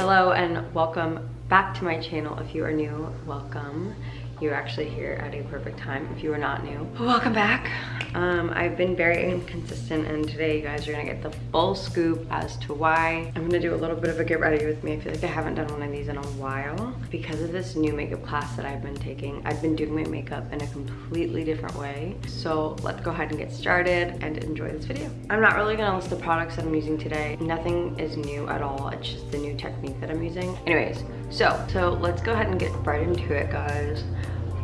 Hello and welcome back to my channel. If you are new, welcome. You're actually here at a perfect time if you are not new. Welcome back. Um, I've been very inconsistent and today you guys are gonna get the full scoop as to why. I'm gonna do a little bit of a get ready with me. I feel like I haven't done one of these in a while because of this new makeup class that I've been taking. I've been doing my makeup in a completely different way. So let's go ahead and get started and enjoy this video. I'm not really gonna list the products that I'm using today. Nothing is new at all. It's just the new technique that I'm using. Anyways, so, so let's go ahead and get right into it guys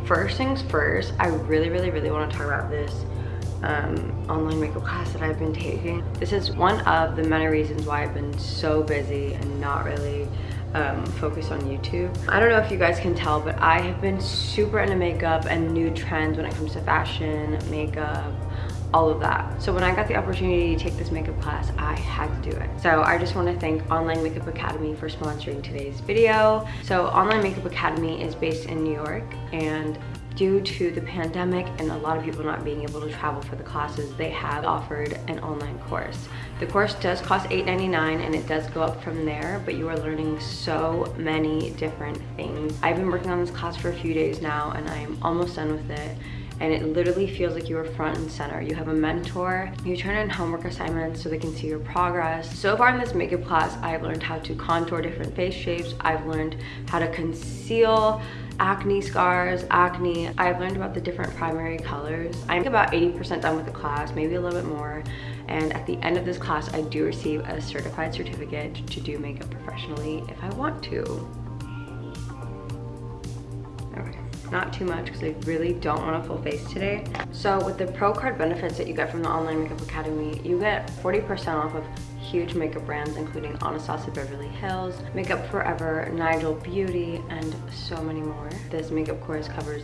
first things first, I really, really, really want to talk about this um, online makeup class that I've been taking. This is one of the many reasons why I've been so busy and not really um, focused on YouTube. I don't know if you guys can tell, but I have been super into makeup and new trends when it comes to fashion, makeup, all of that. So when I got the opportunity to take this makeup class, I had to do it. So I just want to thank Online Makeup Academy for sponsoring today's video. So Online Makeup Academy is based in New York and due to the pandemic and a lot of people not being able to travel for the classes, they have offered an online course. The course does cost $8.99 and it does go up from there, but you are learning so many different things. I've been working on this class for a few days now and I am almost done with it and it literally feels like you are front and center. You have a mentor, you turn in homework assignments so they can see your progress. So far in this makeup class, I've learned how to contour different face shapes. I've learned how to conceal acne scars, acne. I've learned about the different primary colors. I'm about 80% done with the class, maybe a little bit more. And at the end of this class, I do receive a certified certificate to do makeup professionally if I want to not too much because I really don't want a full face today. So with the Pro Card benefits that you get from the Online Makeup Academy, you get 40% off of huge makeup brands including Anastasia Beverly Hills, Makeup Forever, Nigel Beauty, and so many more. This makeup course covers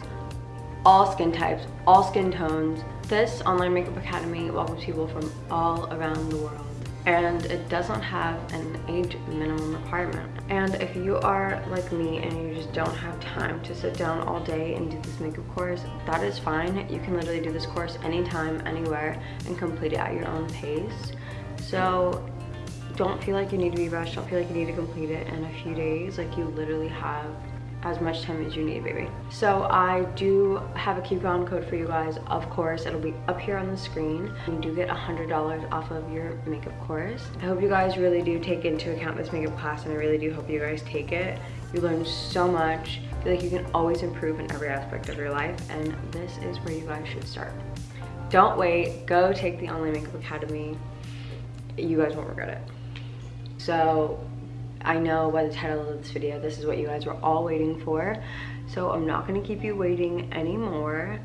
all skin types, all skin tones. This Online Makeup Academy welcomes people from all around the world and it doesn't have an age minimum requirement. And if you are like me and you just don't have time to sit down all day and do this makeup course, that is fine. You can literally do this course anytime, anywhere, and complete it at your own pace. So don't feel like you need to be rushed. Don't feel like you need to complete it in a few days. Like you literally have as much time as you need, baby. So I do have a coupon code for you guys. Of course, it'll be up here on the screen. You do get $100 off of your makeup course. I hope you guys really do take into account this makeup class and I really do hope you guys take it. You learn so much. I feel like you can always improve in every aspect of your life and this is where you guys should start. Don't wait, go take the Online Makeup Academy. You guys won't regret it. So I know by the title of this video, this is what you guys were all waiting for. So I'm not gonna keep you waiting anymore.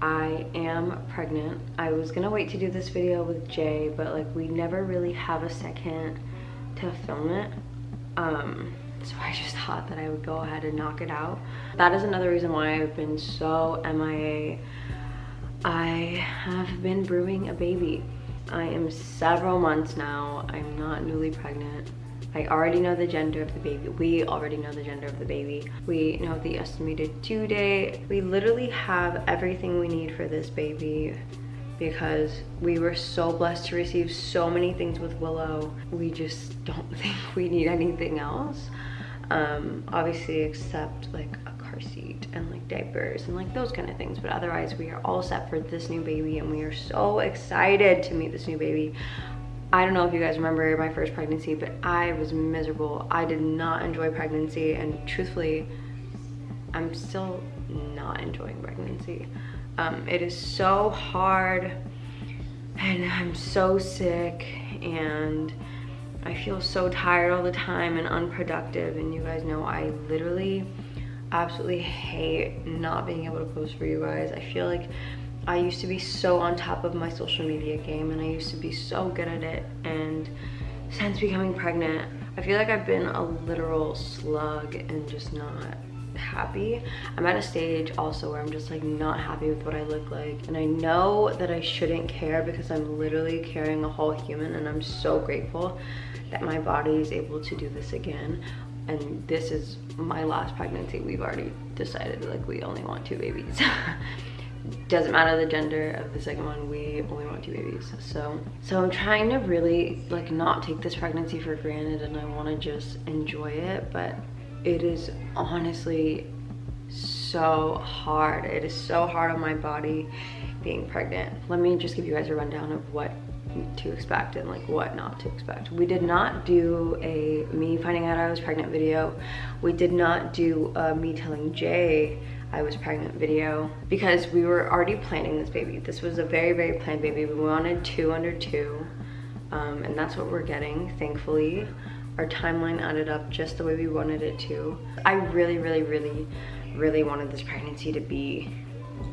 I am pregnant. I was gonna wait to do this video with Jay, but like we never really have a second to film it. Um, so I just thought that I would go ahead and knock it out. That is another reason why I've been so MIA. I have been brewing a baby. I am several months now. I'm not newly pregnant. I already know the gender of the baby. We already know the gender of the baby. We know the estimated due date. We literally have everything we need for this baby because we were so blessed to receive so many things with Willow. We just don't think we need anything else. Um, obviously except like a car seat and like diapers and like those kind of things. But otherwise we are all set for this new baby and we are so excited to meet this new baby. I don't know if you guys remember my first pregnancy, but I was miserable. I did not enjoy pregnancy and truthfully, I'm still not enjoying pregnancy. Um, it is so hard and I'm so sick and I feel so tired all the time and unproductive and you guys know I literally absolutely hate not being able to post for you guys. I feel like I used to be so on top of my social media game and I used to be so good at it and since becoming pregnant I feel like I've been a literal slug and just not happy. I'm at a stage also where I'm just like not happy with what I look like and I know that I shouldn't care because I'm literally carrying a whole human and I'm so grateful that my body is able to do this again and this is my last pregnancy we've already decided like we only want two babies doesn't matter the gender of the second one we only want two babies so so i'm trying to really like not take this pregnancy for granted and i want to just enjoy it but it is honestly so hard it is so hard on my body being pregnant let me just give you guys a rundown of what to expect and like what not to expect. We did not do a me finding out I was pregnant video. We did not do me telling Jay I was pregnant video because we were already planning this baby. This was a very, very planned baby. We wanted two under two um, and that's what we're getting, thankfully. Our timeline added up just the way we wanted it to. I really, really, really, really wanted this pregnancy to be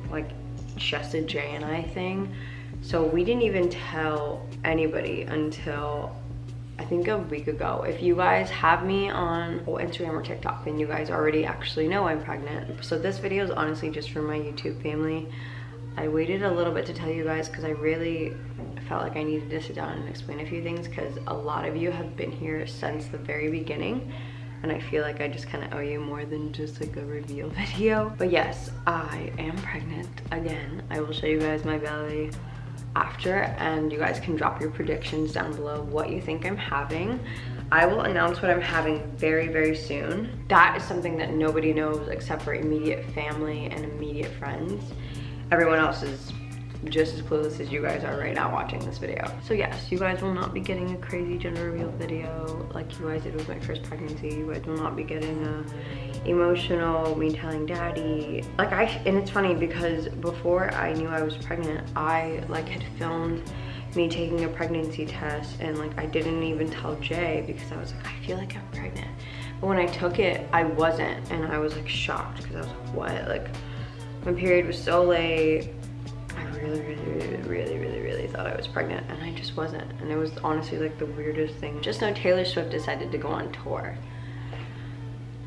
like just a Jay and I thing. So we didn't even tell anybody until I think a week ago. If you guys have me on Instagram or TikTok, then you guys already actually know I'm pregnant. So this video is honestly just for my YouTube family. I waited a little bit to tell you guys because I really felt like I needed to sit down and explain a few things because a lot of you have been here since the very beginning and I feel like I just kind of owe you more than just like a reveal video. But yes, I am pregnant again. I will show you guys my belly after and you guys can drop your predictions down below what you think I'm having. I will announce what I'm having very, very soon. That is something that nobody knows except for immediate family and immediate friends. Everyone else is just as clueless as you guys are right now watching this video. So yes, you guys will not be getting a crazy gender reveal video like you guys did with my first pregnancy. You guys will not be getting a emotional, me telling daddy. Like I, and it's funny because before I knew I was pregnant, I like had filmed me taking a pregnancy test and like I didn't even tell Jay because I was like, I feel like I'm pregnant. But when I took it, I wasn't and I was like shocked because I was like, what? Like my period was so late. I really, really, really, really, really, really thought I was pregnant and I just wasn't. And it was honestly like the weirdest thing. Just know Taylor Swift decided to go on tour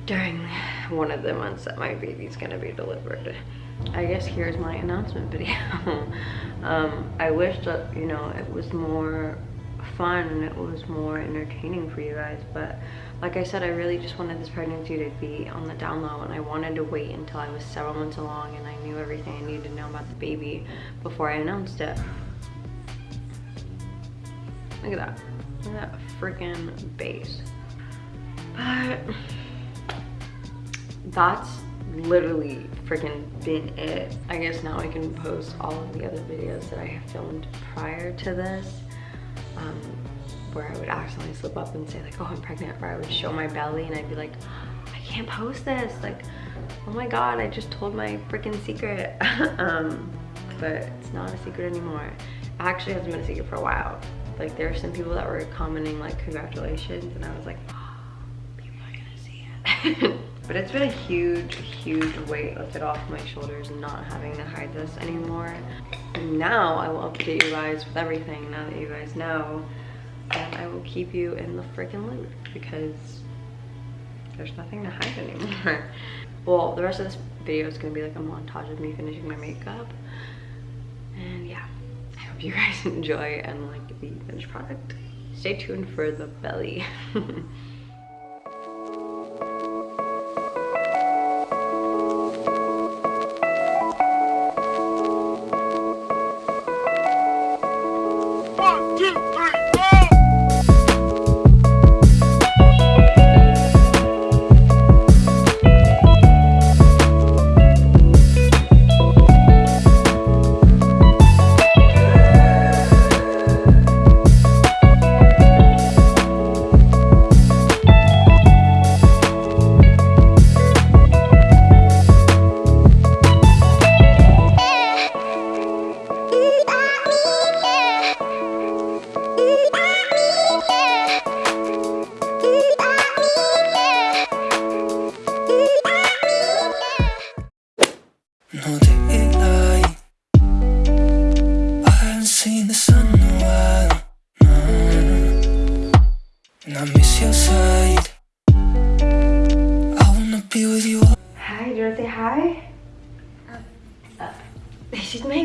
during one of the months that my baby's gonna be delivered. I guess here's my announcement video. um, I wish that, you know, it was more fun and it was more entertaining for you guys, but like I said, I really just wanted this pregnancy to be on the down low and I wanted to wait until I was several months along and I knew everything I needed to know about the baby before I announced it. Look at that. Look at that freaking base. But that's literally freaking been it. I guess now I can post all of the other videos that I have filmed prior to this. Um, where I would accidentally slip up and say like, oh, I'm pregnant, or I would show my belly and I'd be like, I can't post this. Like, oh my God, I just told my freaking secret. um, but it's not a secret anymore. It actually hasn't been a secret for a while. Like there are some people that were commenting like, congratulations. And I was like, oh, people are gonna see it. but it's been a huge, huge weight lifted off my shoulders not having to hide this anymore. And now I will update you guys with everything now that you guys know and I will keep you in the freaking loop because there's nothing to hide anymore. well, the rest of this video is gonna be like a montage of me finishing my makeup. And yeah, I hope you guys enjoy and like the finished product. Stay tuned for the belly.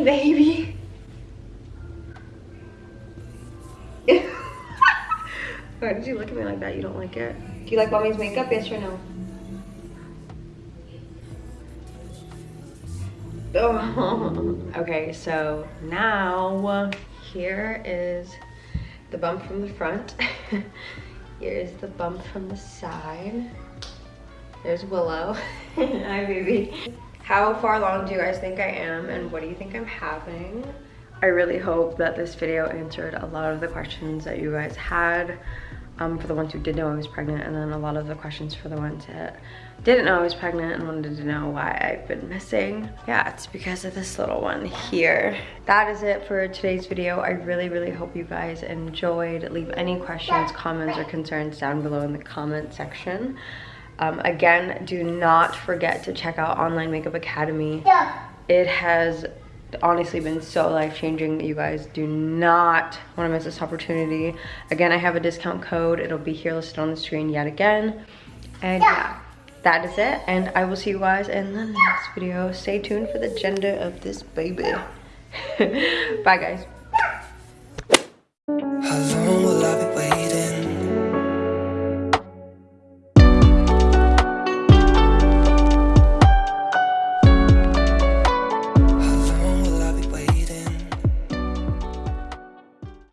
Why did you look at me like that? You don't like it? Do you like mommy's makeup? Yes or no? Oh. Okay, so now here is the bump from the front. Here's the bump from the side. There's Willow. Hi, baby. How far along do you guys think I am and what do you think I'm having? I really hope that this video answered a lot of the questions that you guys had um, for the ones who did know I was pregnant and then a lot of the questions for the ones that didn't know I was pregnant and wanted to know why I've been missing. Yeah, it's because of this little one here. That is it for today's video. I really, really hope you guys enjoyed. Leave any questions, comments, or concerns down below in the comment section. Um, again, do not forget to check out Online Makeup Academy. Yeah. It has honestly been so life-changing you guys. Do not want to miss this opportunity. Again i have a discount code. It'll be here listed on the screen yet again. And yeah, that is it. And i will see you guys in the next video. Stay tuned for the gender of this baby. Bye guys. Hello.